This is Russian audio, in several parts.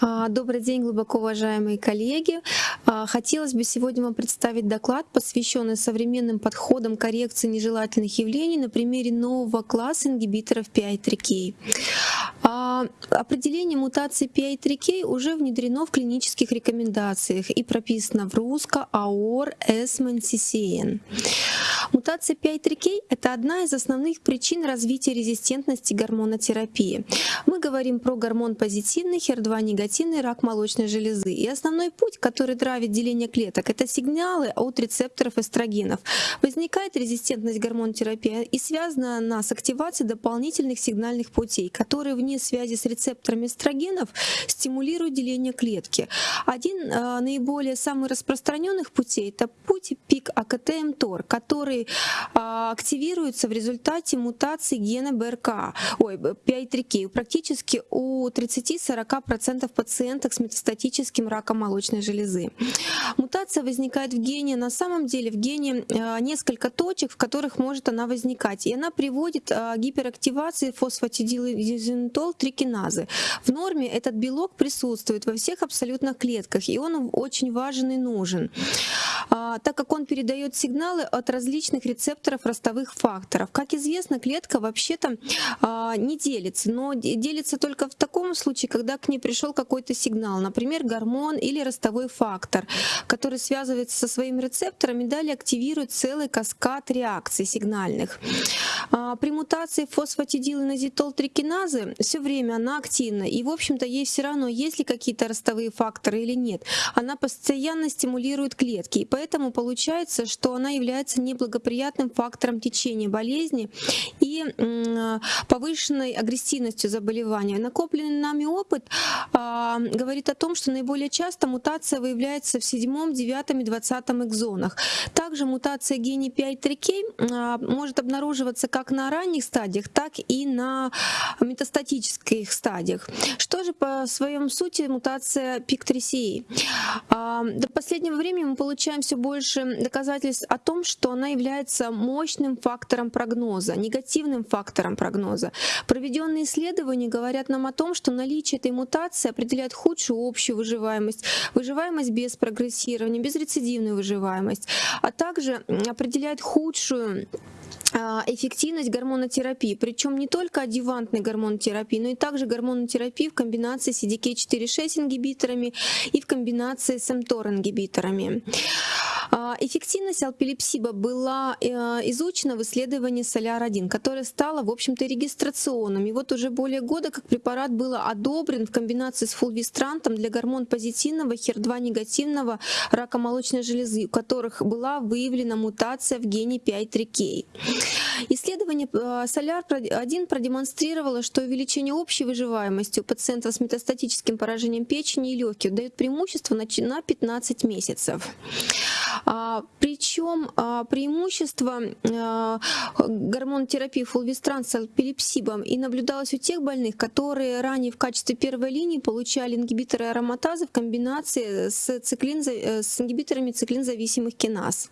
А, добрый день, глубоко уважаемые коллеги. А, хотелось бы сегодня вам представить доклад, посвященный современным подходам коррекции нежелательных явлений на примере нового класса ингибиторов PI3K. А, определение мутации PI3K уже внедрено в клинических рекомендациях и прописано в РУСКО, АОР, СИСЕН. Мутация PI3K – это одна из основных причин развития резистентности гормонотерапии. Мы говорим про гормон позитивный, HER2 негативный, рак молочной железы. И основной путь, который травит деление клеток, это сигналы от рецепторов эстрогенов. Возникает резистентность гормонотерапии и связана она с активацией дополнительных сигнальных путей, которые вне связи с рецепторами эстрогенов стимулируют деление клетки. Один э, наиболее самых распространенных путей – это путь пик АКТ-МТОР, который а, активируется в результате мутации гена БРК, ой, PI3K, практически у 30-40% пациенток с метастатическим раком молочной железы. Мутация возникает в гене, на самом деле в гене а, несколько точек, в которых может она возникать, и она приводит к гиперактивации фосфатидилизинтол трикиназы. В норме этот белок присутствует во всех абсолютно клетках, и он очень важен и нужен, а, так как он передает сигналы от различных различных рецепторов ростовых факторов. Как известно, клетка вообще-то а, не делится, но делится только в таком случае, когда к ней пришел какой-то сигнал, например, гормон или ростовой фактор, который связывается со своим рецептором и далее активирует целый каскад реакций сигнальных. А, при мутации фосфатидилинозитол-трикиназы все время она активна, и, в общем-то, ей все равно, есть ли какие-то ростовые факторы или нет. Она постоянно стимулирует клетки, и поэтому получается, что она является неблагоприятной благоприятным фактором течения болезни и повышенной агрессивностью заболевания. Накопленный нами опыт а, говорит о том, что наиболее часто мутация выявляется в 7, 9 и 20 экзонах. Также мутация гене 5-3K а, может обнаруживаться как на ранних стадиях, так и на метастатических стадиях. Что же по своем сути мутация PIK3CA? А, до последнего времени мы получаем все больше доказательств о том, что она является является мощным фактором прогноза, негативным фактором прогноза. Проведенные исследования говорят нам о том, что наличие этой мутации определяет худшую общую выживаемость, выживаемость без прогрессирования, безрецидивную выживаемость, а также определяет худшую а, эффективность гормонотерапии, причем не только адъювантной гормонотерапии, но и также гормонотерапии в комбинации с CDK4-6 ингибиторами и в комбинации с mTOR ингибиторами. А, эффективность алпилипсиба была э, изучена в исследовании Соляр-1, которое стало, в общем-то, регистрационным. И вот уже более года как препарат был одобрен в комбинации с фулвистрантом для гормон позитивного, HER2 негативного рака молочной железы, у которых была выявлена мутация в гене 5-3K. Исследование э, Соляр-1 продемонстрировало, что увеличение общей выживаемости у пациентов с метастатическим поражением печени и легких дает преимущество на 15 месяцев. А, Причем а, преимущество а, гормонотерапии фулвистран с эпилепсибом и наблюдалось у тех больных, которые ранее в качестве первой линии получали ингибиторы ароматазы в комбинации с, циклин, э, с ингибиторами циклинзависимых киназ.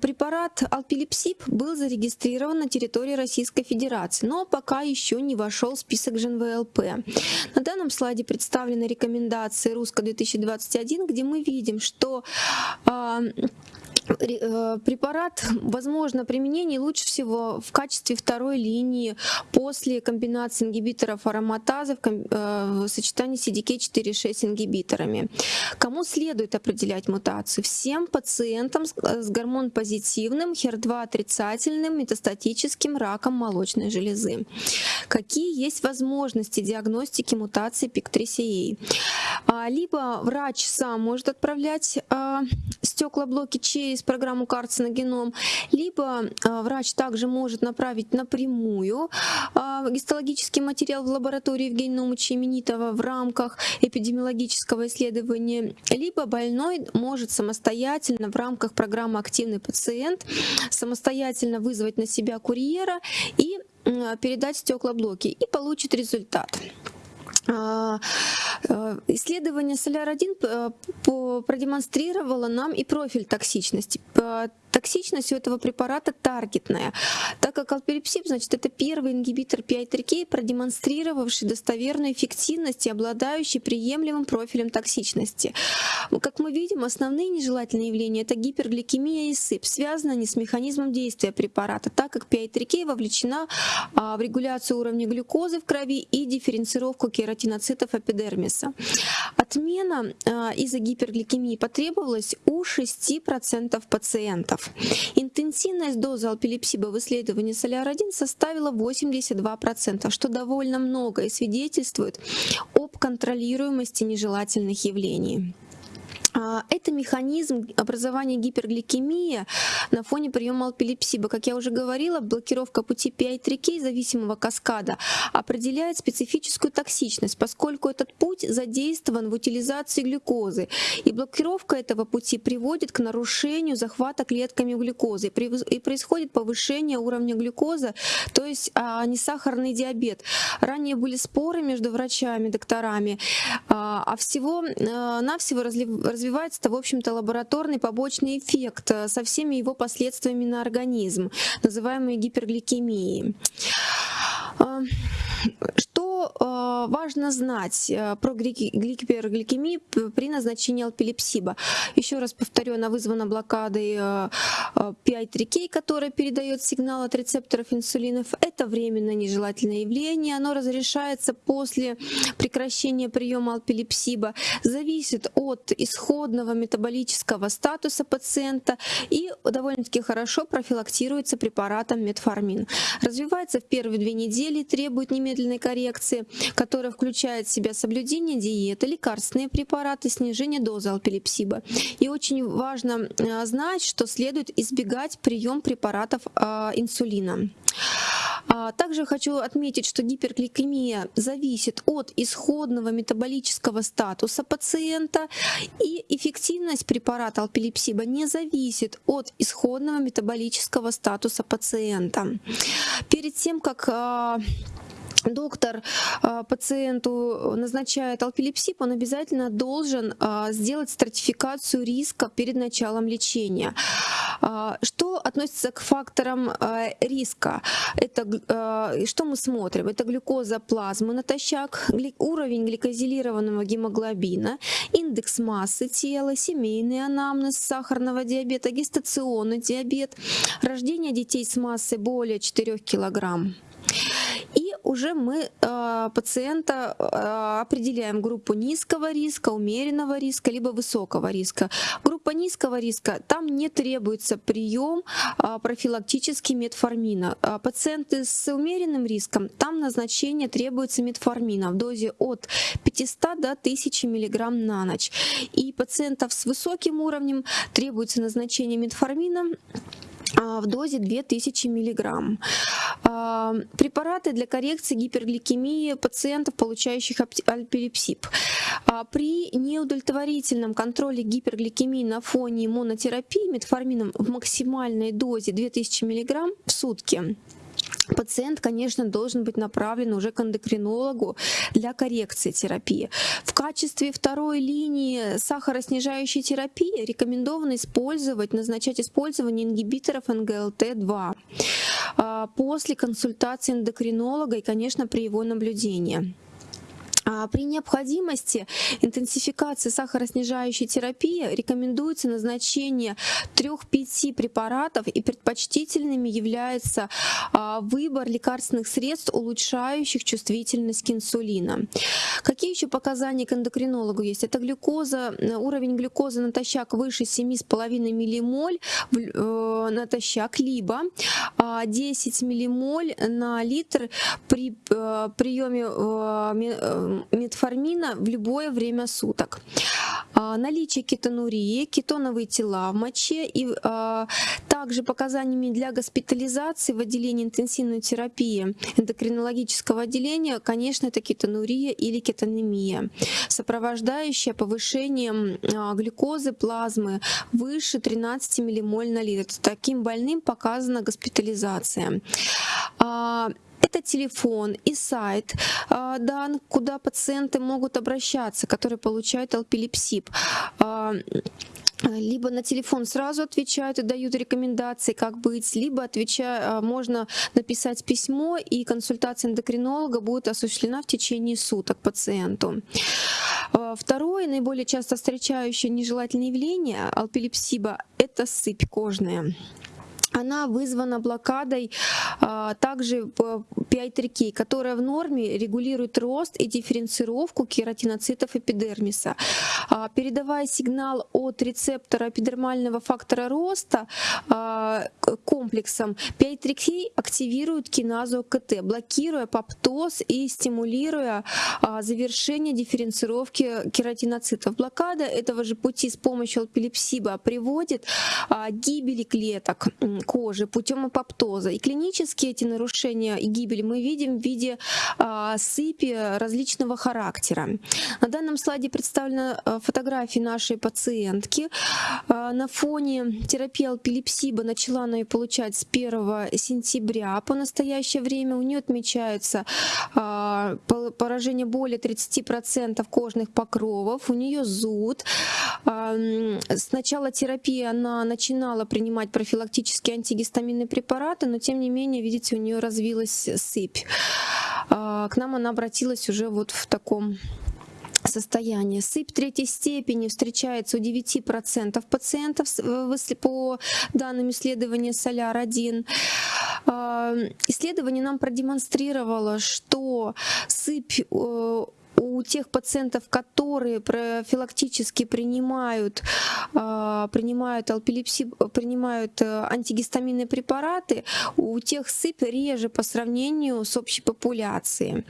Препарат алпилепсиб был зарегистрирован на территории Российской Федерации, но пока еще не вошел в список ЖНВЛП. На данном слайде представлены рекомендации РУСКО-2021, где мы видим, что а, Э, препарат, возможно, применение лучше всего в качестве второй линии после комбинации ингибиторов ароматазы э, в сочетании с CDK4-6 ингибиторами. Кому следует определять мутацию? Всем пациентам с э, гормон-позитивным, HER2 отрицательным метастатическим раком молочной железы. Какие есть возможности диагностики мутации PIK3CA? А, либо врач сам может отправлять а, стеклоблоки через программу карциногеном, либо а, врач также может направить напрямую гистологический материал в лаборатории Евгения Номыча Именитова в рамках эпидемиологического исследования, либо больной может самостоятельно в рамках программы «Активный пациент» самостоятельно вызвать на себя курьера и передать стеклоблоки и получит результат. А, э, исследование Соляр-1 э, продемонстрировало нам и профиль токсичности. Токсичность у этого препарата таргетная, так как алпелипсип, значит, это первый ингибитор PI3K, продемонстрировавший достоверную эффективность и обладающий приемлемым профилем токсичности. Как мы видим, основные нежелательные явления – это гипергликемия и сыпь. Связаны они с механизмом действия препарата, так как PI3K вовлечена а, в регуляцию уровня глюкозы в крови и дифференцировку кератиноцитов эпидермиса. Отмена а, из-за гипергликемии потребовалась у 6% пациентов. Интенсивность дозы алпилипсиба в исследовании Соляр-1 составила 82%, что довольно много и свидетельствует об контролируемости нежелательных явлений. А, это механизм образования гипергликемии на фоне приема алпилипсиба. Как я уже говорила, блокировка пути PI3K зависимого каскада определяет специфическую токсичность, поскольку этот путь задействован в утилизации глюкозы. И блокировка этого пути приводит к нарушению захвата клетками глюкозы. И происходит повышение уровня глюкозы, то есть а, несахарный диабет. Ранее были споры между врачами, докторами, а, а всего-навсего развивается развивается, в общем-то, лабораторный побочный эффект э, со всеми его последствиями на организм, называемый гипергликемией. Э, важно знать э, про гипергликемию при назначении алпилипсиба? Еще раз повторю, она вызвана блокадой PI3K, которая передает сигнал от рецепторов инсулинов. Это временное нежелательное явление, оно разрешается после прекращения приема алпилипсиба, зависит от исходного метаболического статуса пациента и довольно-таки хорошо профилактируется препаратом метформин. Развивается в первые две недели, требует немедленной коррекции, которая включает в себя соблюдение диеты, лекарственные препараты, снижение дозы алпилипсиба. И очень важно э, знать, что следует избегать прием препаратов э, инсулина. А, также хочу отметить, что гипергликемия зависит от исходного метаболического статуса пациента, и эффективность препарата алпилипсиба не зависит от исходного метаболического статуса пациента. Перед тем, как а, доктор а, пациенту назначает алпилипсип, он обязательно должен а, сделать стратификацию риска перед началом лечения. А, что относится к факторам риска? Это что мы смотрим? Это глюкоза плазмы натощак, уровень гликозилированного гемоглобина, индекс массы тела, семейный анамнез сахарного диабета, гестационный диабет, рождение детей с массой более 4 килограмм уже мы э, пациента э, определяем группу низкого риска, умеренного риска, либо высокого риска. Группа низкого риска, там не требуется прием э, профилактический метформина. А пациенты с умеренным риском, там назначение требуется метформина в дозе от 500 до 1000 мг на ночь. И пациентов с высоким уровнем требуется назначение метформина а, в дозе 2000 мг. А, препараты для коррекции гипергликемии пациентов, получающих альпилипсип. А, при неудовлетворительном контроле гипергликемии на фоне монотерапии метформином в максимальной дозе 2000 мг в сутки пациент, конечно, должен быть направлен уже к эндокринологу для коррекции терапии. В качестве второй линии сахароснижающей терапии рекомендовано использовать, назначать использование ингибиторов НГЛТ-2 а, после консультации эндокринолога и, конечно, при его наблюдении. А при необходимости интенсификации сахароснижающей терапии рекомендуется назначение 3-5 препаратов и предпочтительными является а, выбор лекарственных средств, улучшающих чувствительность к инсулину. Какие еще показания к эндокринологу есть? Это глюкоза, уровень глюкозы натощак выше 7,5 ммоль э, натощак, либо 10 а, ммоль на литр при э, приеме э, метформина в любое время суток. А, наличие кетонурии, кетоновые тела в моче и а, также показаниями для госпитализации в отделении интенсивной терапии эндокринологического отделения, конечно, это кетонурия или кетонемия, сопровождающая повышением а, глюкозы плазмы выше 13 ммоль на литр. Таким больным показана госпитализация. Это телефон и сайт а, дан, куда пациенты могут обращаться, которые получают алпилипсип. А, либо на телефон сразу отвечают и дают рекомендации, как быть, либо отвеча... можно написать письмо, и консультация эндокринолога будет осуществлена в течение суток пациенту. Второе, наиболее часто встречающее нежелательное явление алпилепсиба – это сыпь кожная она вызвана блокадой а, также 5-3К, которая в норме регулирует рост и дифференцировку кератиноцитов эпидермиса. А, передавая сигнал от рецептора эпидермального фактора роста а, комплексом, 5-3К активирует киназу КТ, блокируя поптоз и стимулируя а, завершение дифференцировки кератиноцитов. Блокада этого же пути с помощью алпилепсиба приводит а, к гибели клеток кожи путем апоптоза. И клинически эти нарушения и гибель мы видим в виде а, сыпи различного характера. На данном слайде представлена фотография нашей пациентки. А, на фоне терапии алпилепсиба начала она ее получать с 1 сентября по настоящее время. У нее отмечается а, поражение более 30% кожных покровов, у нее зуд. А, с начала терапии она начинала принимать профилактические антигистаминные препараты, но тем не менее, видите, у нее развилась сыпь. А, к нам она обратилась уже вот в таком состоянии. Сыпь третьей степени встречается у 9% пациентов по данным исследования Соляр-1. А, исследование нам продемонстрировало, что сыпь э, у тех пациентов, которые профилактически принимают, а, принимают алпилепсию, принимают э, антигистаминные препараты, у тех сыпь реже по сравнению с общей популяцией.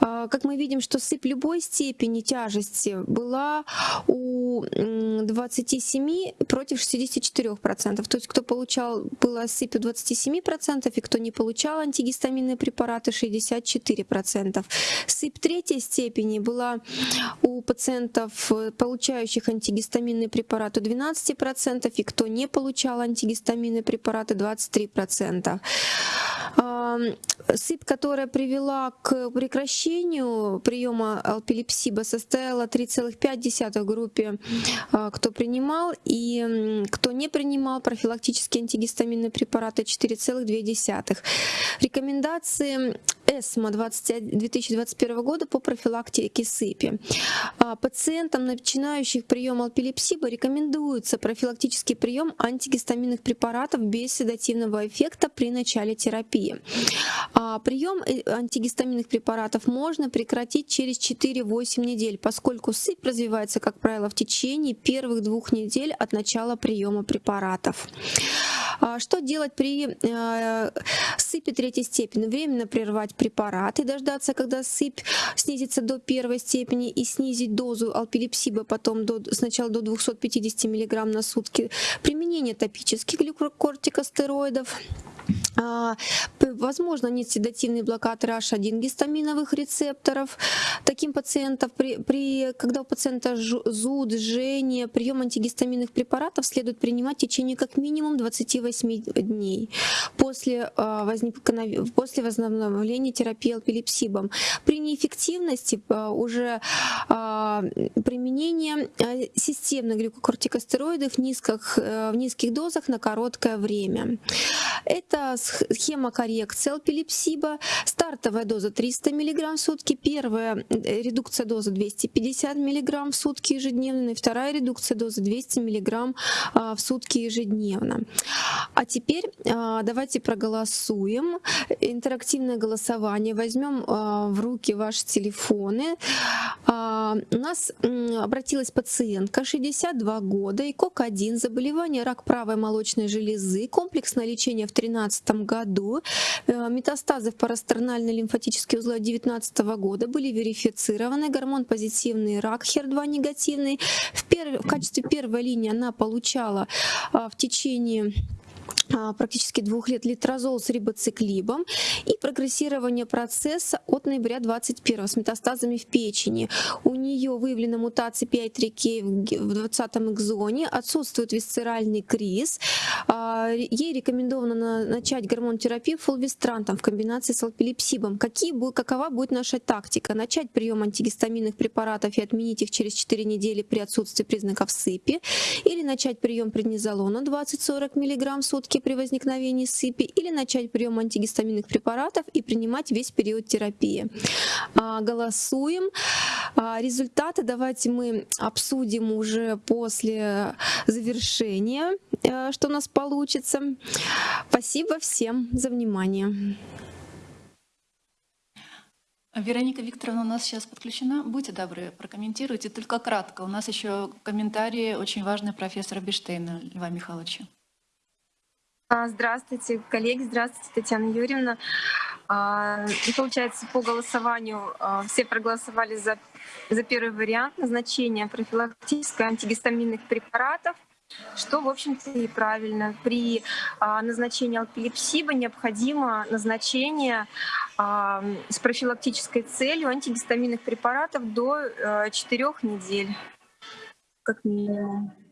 А, как мы видим, что сыпь любой степени тяжести была у 27 против 64%. То есть кто получал, была сыпь у 27%, и кто не получал антигистаминные препараты 64%. Сыпь третьей степени степени была у пациентов, э, получающих антигистаминные препараты 12%, и кто не получал антигистаминные препараты 23%. Сыпь, которая привела к прекращению приема алпилепсиба, составила 3,5 группе, а, кто принимал, и кто не принимал профилактические антигистаминные препараты 4,2. Рекомендации ЭСМА 2021 года по профилактике сыпи. А, пациентам, начинающих прием алпилепсиба, рекомендуется профилактический прием антигистаминных препаратов без седативного эффекта при начале терапии. А, прием э, антигистаминных препаратов можно прекратить через 4-8 недель, поскольку сыпь развивается, как правило, в течение первых двух недель от начала приема препаратов. А, что делать при э, сыпи третьей степени? Временно прервать препарат и дождаться, когда сыпь снизится до первой степени и снизить дозу алпилепсиба потом до, сначала до 250 мг на сутки. Применение топических глюкокортикостероидов. А, возможно, нет седативный блокатор H1 гистаминовых рецепторов. Таким пациентам, при, при, когда у пациента зуд, жжение, прием антигистаминных препаратов следует принимать в течение как минимум 28 дней после, а, возникновения, после возобновления терапии алпилепсибом. При неэффективности а, уже применение системных глюкокортикостероидов в низких, э, в низких дозах на короткое время. Это схема коррекции алпилепсиба, стартовая доза 300 мг в сутки, первая э, редукция дозы 250 мг в сутки ежедневно, и вторая редукция дозы 200 мг а, в сутки ежедневно. А теперь а, давайте проголосуем. Интерактивное голосование. Возьмем а, в руки ваши телефоны. У нас обратилась пациентка 62 года, ИКОК-1, заболевание рак правой молочной железы, комплексное лечение в 2013 году. Э, метастазы в парастернальные лимфатические узлы 2019 года были верифицированы. Гормон позитивный, рак HER2 негативный. В, перв... в качестве первой линии она получала а, в течение а, практически двух лет литрозол с рибоциклибом и прогрессирование процесса от ноября 21 с метастазами в печени. У нее выявлена мутация PI3K в 20 экзоне, отсутствует висцеральный криз. А, ей рекомендовано начать гормонотерапию фулвестрантом в комбинации с алпилипсибом. Какие, какова будет наша тактика? Начать прием антигистаминных препаратов и отменить их через 4 недели при отсутствии признаков сыпи или начать прием преднизолона 20-40 мг в сутки при возникновении сыпи или начать прием антигистаминных препаратов и принимать весь период терапии. А, голосуем. А, результаты давайте мы обсудим уже после завершения, э, что у нас получится. Спасибо всем за внимание. Вероника Викторовна у нас сейчас подключена. Будьте добры, прокомментируйте, только кратко. У нас еще комментарии очень важные профессора Биштейна Льва Михайловича. А, здравствуйте, коллеги, здравствуйте, Татьяна Юрьевна. А, получается, по голосованию а, все проголосовали за, за первый вариант назначения профилактической антигистаминных препаратов, что, в общем-то, и правильно. При назначении алпилипсиба необходимо назначение с профилактической целью антигистаминных препаратов до 4 недель, как минимум.